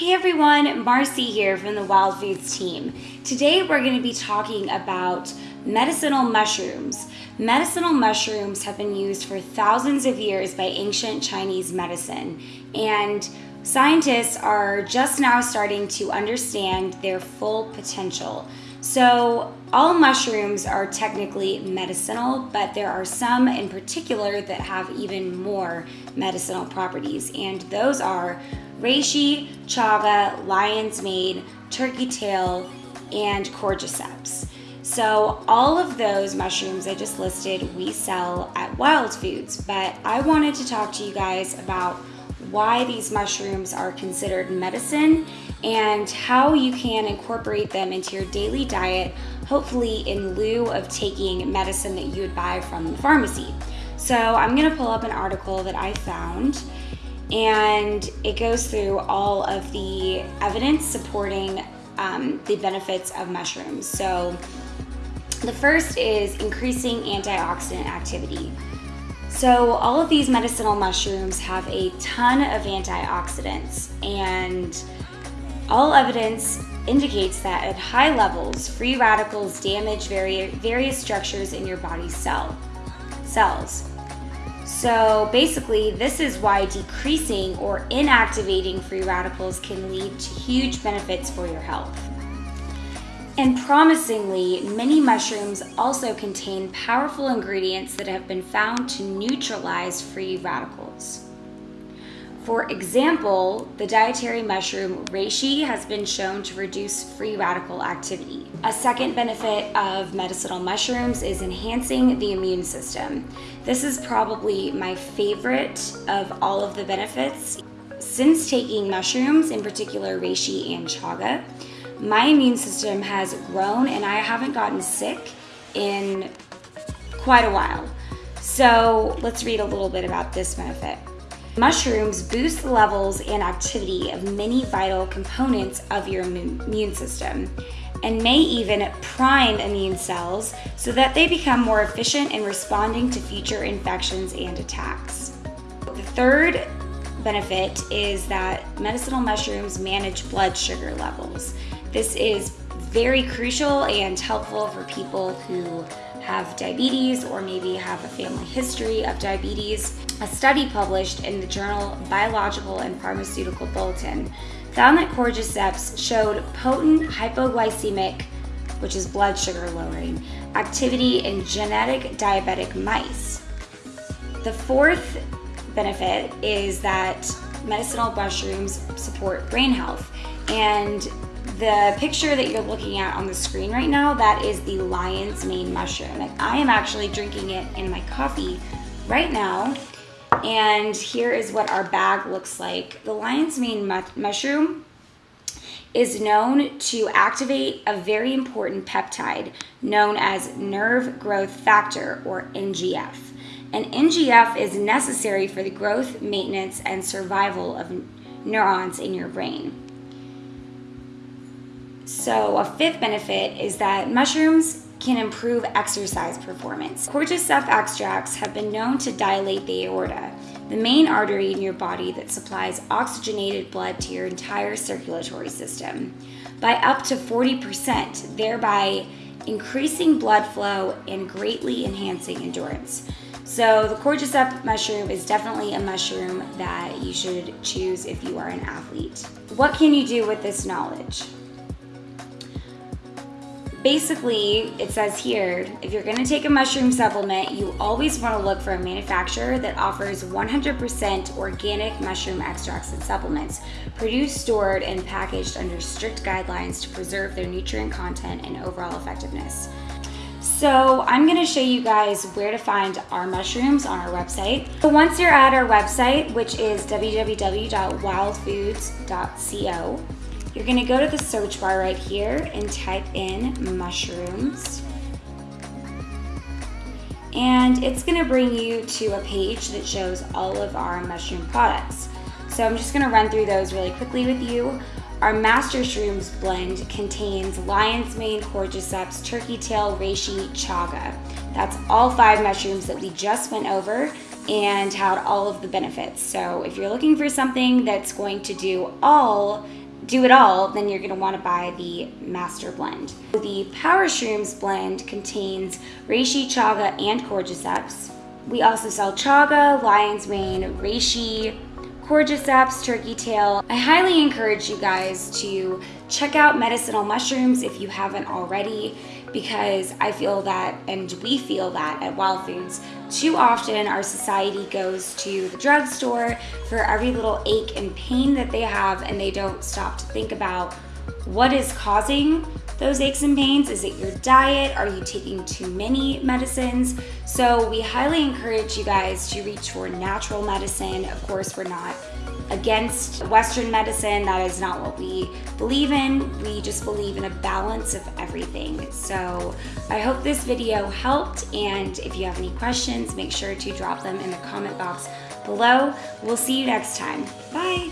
Hey everyone, Marcy here from the Wild Foods team. Today we're going to be talking about medicinal mushrooms. Medicinal mushrooms have been used for thousands of years by ancient Chinese medicine and scientists are just now starting to understand their full potential. So all mushrooms are technically medicinal, but there are some in particular that have even more medicinal properties, and those are reishi, chaga, lion's mane, turkey tail, and cordyceps. So all of those mushrooms I just listed we sell at Wild Foods, but I wanted to talk to you guys about why these mushrooms are considered medicine and how you can incorporate them into your daily diet, hopefully in lieu of taking medicine that you would buy from the pharmacy. So I'm gonna pull up an article that I found and it goes through all of the evidence supporting um, the benefits of mushrooms. So the first is increasing antioxidant activity. So all of these medicinal mushrooms have a ton of antioxidants and all evidence indicates that at high levels, free radicals damage various structures in your body's cell, cells. So basically, this is why decreasing or inactivating free radicals can lead to huge benefits for your health. And promisingly, many mushrooms also contain powerful ingredients that have been found to neutralize free radicals. For example, the dietary mushroom reishi has been shown to reduce free radical activity. A second benefit of medicinal mushrooms is enhancing the immune system. This is probably my favorite of all of the benefits. Since taking mushrooms, in particular reishi and chaga, my immune system has grown and I haven't gotten sick in quite a while. So let's read a little bit about this benefit. Mushrooms boost the levels and activity of many vital components of your immune system and may even prime immune cells so that they become more efficient in responding to future infections and attacks. The third benefit is that medicinal mushrooms manage blood sugar levels. This is very crucial and helpful for people who have diabetes or maybe have a family history of diabetes. A study published in the journal Biological and Pharmaceutical Bulletin found that cordyceps showed potent hypoglycemic, which is blood sugar lowering, activity in genetic diabetic mice. The fourth benefit is that medicinal mushrooms support brain health and the picture that you're looking at on the screen right now, that is the lion's mane mushroom. And I am actually drinking it in my coffee right now. And here is what our bag looks like. The lion's mane mu mushroom is known to activate a very important peptide known as nerve growth factor or NGF. And NGF is necessary for the growth, maintenance, and survival of neurons in your brain. So a fifth benefit is that mushrooms can improve exercise performance. Cordyceps extracts have been known to dilate the aorta, the main artery in your body that supplies oxygenated blood to your entire circulatory system, by up to 40%, thereby increasing blood flow and greatly enhancing endurance. So the cordyceps mushroom is definitely a mushroom that you should choose if you are an athlete. What can you do with this knowledge? Basically, it says here, if you're gonna take a mushroom supplement, you always wanna look for a manufacturer that offers 100% organic mushroom extracts and supplements, produced, stored, and packaged under strict guidelines to preserve their nutrient content and overall effectiveness. So I'm gonna show you guys where to find our mushrooms on our website. So once you're at our website, which is www.wildfoods.co, you're gonna go to the search bar right here and type in mushrooms. And it's gonna bring you to a page that shows all of our mushroom products. So I'm just gonna run through those really quickly with you. Our Master Shrooms blend contains lion's mane, cordyceps, turkey tail, reishi, chaga. That's all five mushrooms that we just went over and had all of the benefits. So if you're looking for something that's going to do all do it all, then you're gonna wanna buy the Master Blend. The Power Shrooms blend contains reishi, chaga, and cordyceps. We also sell chaga, lion's mane, reishi, cordyceps, turkey tail. I highly encourage you guys to check out medicinal mushrooms if you haven't already because I feel that, and we feel that at Wild Foods, too often our society goes to the drugstore for every little ache and pain that they have and they don't stop to think about what is causing those aches and pains? Is it your diet? Are you taking too many medicines? So we highly encourage you guys to reach for natural medicine. Of course, we're not against Western medicine. That is not what we believe in. We just believe in a balance of everything. So I hope this video helped. And if you have any questions, make sure to drop them in the comment box below. We'll see you next time. Bye.